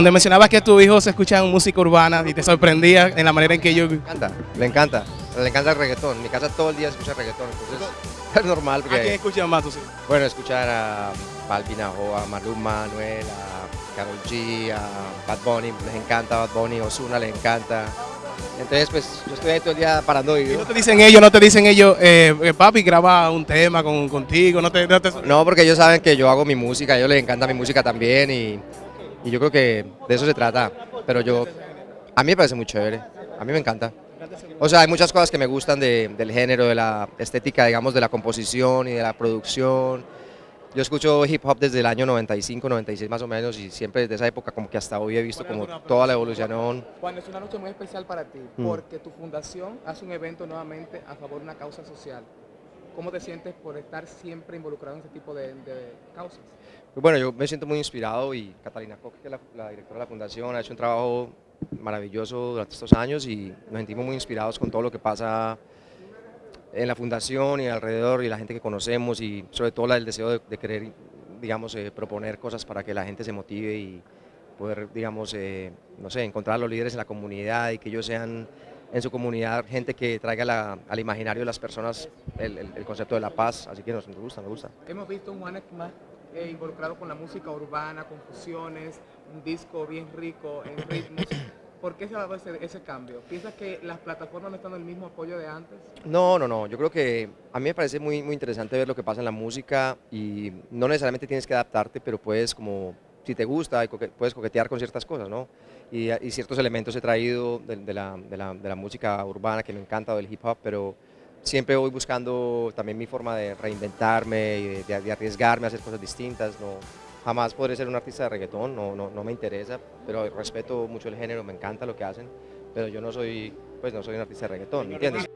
Donde mencionabas que tu hijo se escucha música urbana y te sorprendía en la manera en que ellos... Le encanta, le encanta, le encanta el reggaetón. En mi casa todo el día escucha reggaetón, entonces es normal ¿A quién porque, escuchan más tus hijos? bueno, escuchar a Balvin, a Maluma, Manuel, a Karol G, a Bad Bunny, les encanta Bad Bunny, Ozuna les encanta. Entonces, pues, yo estoy ahí todo el día parando ¿Y no te dicen ellos, no te dicen ellos, eh, eh, papi, graba un tema con, contigo? No te, no te- No, porque ellos saben que yo hago mi música, a ellos les encanta mi música también y, y yo creo que de eso se trata. Pero yo, a mí me parece muy chévere, a mí me encanta. O sea, hay muchas cosas que me gustan de- del género, de la estética, digamos, de la composición y de la producción. Yo escucho hip hop desde el año 95, 96 más o menos y siempre desde esa época como que hasta hoy he visto como toda la evolución. Juan, es una noche muy especial para ti Mm. porque tu fundación hace un evento nuevamente a favor de una causa social. ¿Cómo te sientes por estar siempre involucrado en ese tipo de, causas? Pues bueno, yo me siento muy inspirado y Catalina Koch, que es la, directora de la fundación, ha hecho un trabajo maravilloso durante estos años y nos sentimos muy inspirados con todo lo que pasa en la fundación y alrededor y la gente que conocemos y sobre todo el deseo de, de querer, digamos, eh, proponer cosas para que la gente se motive y poder, digamos, eh, no sé, encontrar a los líderes en la comunidad y que ellos sean en su comunidad gente que traiga la- al imaginario de las personas el, el- el concepto de la paz, así que nos, nos gusta, nos gusta. Hemos visto un Juanes más eh, involucrado con la música urbana, con fusiones, un disco bien rico en ritmos. ¿Por qué se va a dar ese, ese cambio? ¿Piensas que las plataformas no están el mismo apoyo de antes? No, no, no. Yo creo que a mí me parece muy, muy interesante ver lo que pasa en la música y no necesariamente tienes que adaptarte, pero puedes como, si te gusta, puedes coquetear con ciertas cosas, ¿no? Y, y ciertos elementos he traído de, de la, de la- de la música urbana que me encanta, o del hip hop, pero siempre voy buscando también mi forma de reinventarme y de arriesgarme a hacer cosas distintas, ¿no? Jamás podré ser un artista de reggaetón, no, no, no me interesa, pero respeto mucho el género, me encanta lo que hacen, pero yo no soy, pues no soy un artista de reggaetón, ¿me entiendes?